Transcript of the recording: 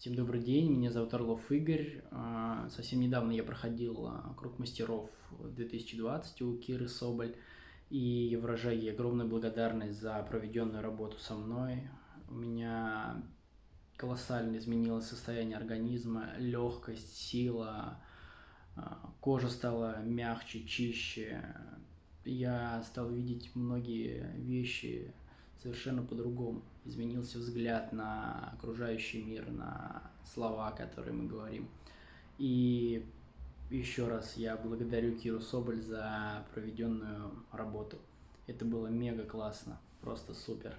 Всем добрый день, меня зовут Орлов Игорь. А, совсем недавно я проходил а, круг мастеров 2020 у Киры Соболь. И выражаю ей огромную благодарность за проведенную работу со мной. У меня колоссально изменилось состояние организма, легкость, сила, а, кожа стала мягче, чище. Я стал видеть многие вещи совершенно по-другому. Изменился взгляд на окружающий мир, на слова, которые мы говорим. И еще раз я благодарю Киру Соболь за проведенную работу. Это было мега классно, просто супер.